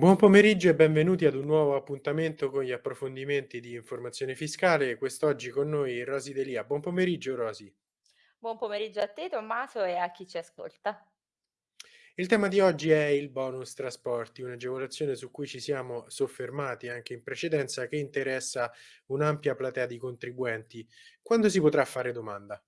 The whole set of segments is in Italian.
Buon pomeriggio e benvenuti ad un nuovo appuntamento con gli approfondimenti di informazione fiscale. Quest'oggi con noi Rosi Delia. Buon pomeriggio Rosi. Buon pomeriggio a te Tommaso e a chi ci ascolta. Il tema di oggi è il bonus trasporti, un'agevolazione su cui ci siamo soffermati anche in precedenza che interessa un'ampia platea di contribuenti. Quando si potrà fare domanda?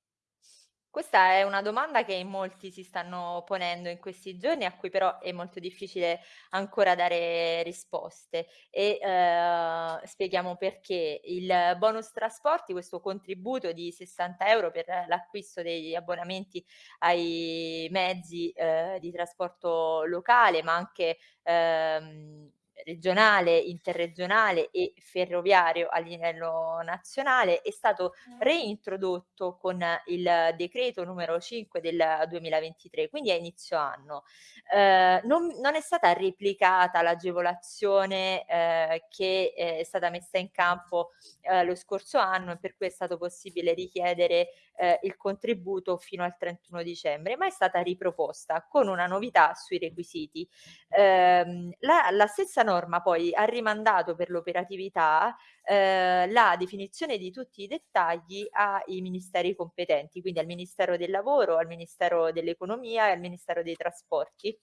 Questa è una domanda che in molti si stanno ponendo in questi giorni, a cui però è molto difficile ancora dare risposte e eh, spieghiamo perché. Il bonus trasporti, questo contributo di 60 euro per l'acquisto degli abbonamenti ai mezzi eh, di trasporto locale, ma anche ehm, regionale, interregionale e ferroviario a livello nazionale, è stato reintrodotto con il decreto numero 5 del 2023, quindi a inizio anno. Ehm, non non è stata replicata l'agevolazione, ehm, che è stata messa in campo, ehm, lo scorso anno e per cui è stato possibile richiedere, ehm, il contributo fino al 31 dicembre, ma è stata riproposta con una novità sui requisiti. Ehm, la la stessa norma poi ha rimandato per l'operatività, ehm, la definizione di tutti i dettagli ai ministeri competenti, quindi al Ministero del Lavoro, al Ministero dell'Economia e al Ministero dei Trasporti.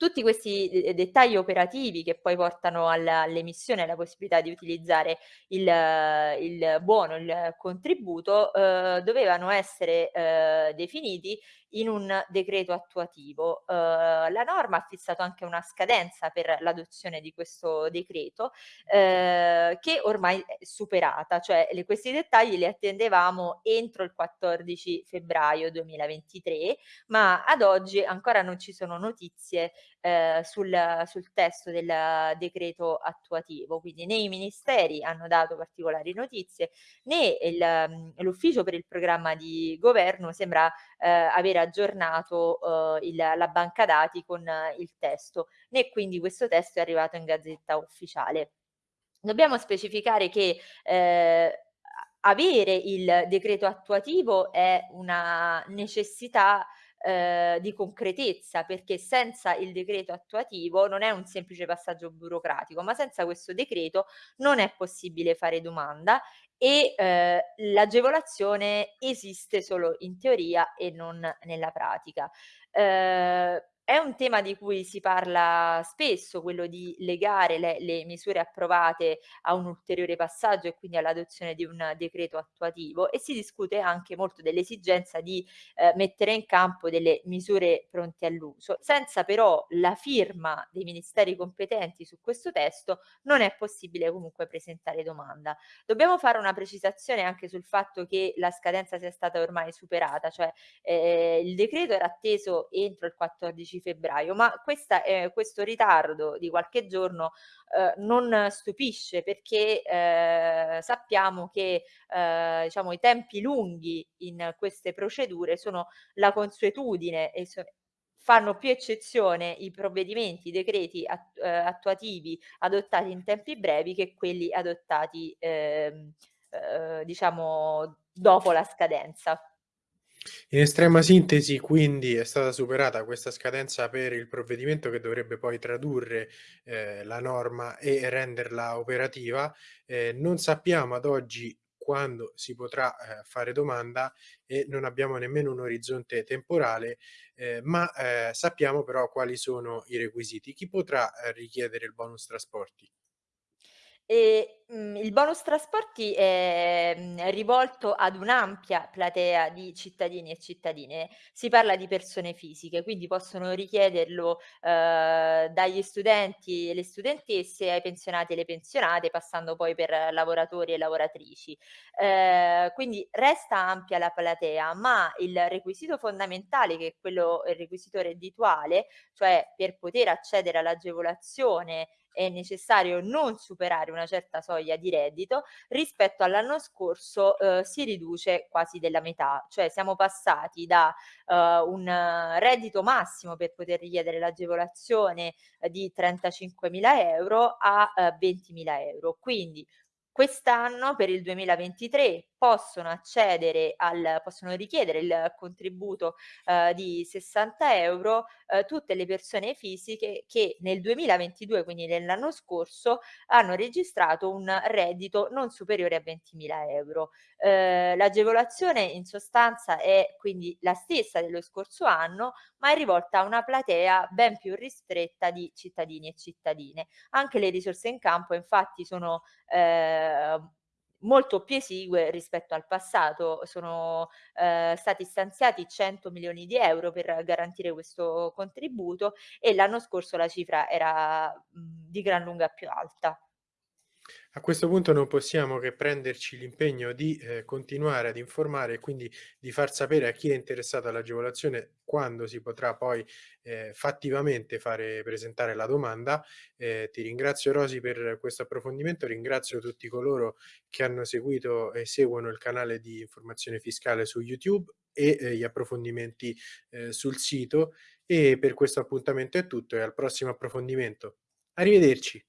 Tutti questi de dettagli operativi che poi portano all'emissione e alla possibilità di utilizzare il il buono, il contributo, uhm, dovevano essere, uhm, definiti in un decreto attuativo. Uhm, la norma ha fissato anche una scadenza per l'adozione di questo decreto, ehm, che ormai è superata, cioè le questi dettagli li attendevamo entro il 14 febbraio 2023, ma ad oggi ancora non ci sono notizie ehm, sul sul testo del decreto attuativo. Quindi né i ministeri hanno dato particolari notizie, né mhmm, l'ufficio per il programma di governo sembra, ehm, avere aggiornato, uhm, il la banca dati con il testo, né quindi questo testo è arrivato in Gazzetta Ufficiale. Dobbiamo specificare che, a avere il decreto attuativo è una necessità, ehm, di concretezza, perché senza il decreto attuativo non è un semplice passaggio burocratico, ma senza questo decreto non è possibile fare domanda e, ehm, l'agevolazione esiste solo in teoria e non nella pratica. Ehm, è un tema di cui si parla spesso, quello di legare le le misure approvate a un ulteriore passaggio e quindi all'adozione di un decreto attuativo e si discute anche molto dell'esigenza di, ehm, mettere in campo delle misure pronte all'uso. Senza però la firma dei ministeri competenti su questo testo non è possibile comunque presentare domanda. Dobbiamo fare una precisazione anche sul fatto che la scadenza sia stata ormai superata, cioè, ehm, il decreto era atteso entro il 14 febbraio, ma questa ehm, questo ritardo di qualche giorno, uhm, non stupisce perché, ehm, sappiamo che, ehm, diciamo i tempi lunghi in queste procedure sono la consuetudine e so fanno più eccezione i provvedimenti, i decreti at ehm, attuativi adottati in tempi brevi che quelli adottati, ehm, uhm, diciamo dopo la scadenza. In estrema sintesi, quindi, è stata superata questa scadenza per il provvedimento che dovrebbe poi tradurre, ehm, la norma e renderla operativa. Ehm, non sappiamo ad oggi quando si potrà, ehm, fare domanda e non abbiamo nemmeno un orizzonte temporale, ehm, ma, ehm, sappiamo però quali sono i requisiti. Chi potrà, ehm, richiedere il bonus trasporti? Ehm, mhmm, il bonus trasporti è, mhmm, rivolto ad un'ampia platea di cittadini e cittadine. Si parla di persone fisiche, quindi possono richiederlo, uhm, dagli studenti e le studentesse ai pensionati e le pensionate, passando poi per lavoratori e lavoratrici. Ehm, quindi resta ampia la platea, ma il requisito fondamentale, che è quello il requisito reddituale, cioè per poter accedere all'agevolazione è necessario non superare una certa soglia di reddito, rispetto all'anno scorso, uhm, si riduce quasi della metà, cioè siamo passati da, uhm, un reddito massimo per poter richiedere l'agevolazione, ehm, di 35.000 € a, uhm, 20.000 €. Quindi Quest'anno, per il 2023, possono accedere al possono richiedere il contributo, uhm, di 60 €, uhm, tutte le persone fisiche che nel 2022, quindi nell'anno scorso, hanno registrato un reddito non superiore a 20.000 €. Uhm, l'agevolazione in sostanza è quindi la stessa dello scorso anno, ma è rivolta a una platea ben più ristretta di cittadini e cittadine. Anche le risorse in campo infatti sono, ehm, molto più esigue rispetto al passato. Sono, ehm, stati stanziati 100.000.000 € per garantire questo contributo e l'anno scorso la cifra era, mhmm, di gran lunga più alta. A questo punto non possiamo che prenderci l'impegno di, ehm, continuare ad informare e quindi di far sapere a chi è interessato all'agevolazione quando si potrà poi, ehm, fattivamente fare presentare la domanda. Ehm, ti ringrazio Rosy per questo approfondimento, ringrazio tutti coloro che hanno seguito e seguono il canale di informazione fiscale su YouTube e, ehm, gli approfondimenti, ehm, sul sito e per questo appuntamento è tutto e al prossimo approfondimento. Arrivederci.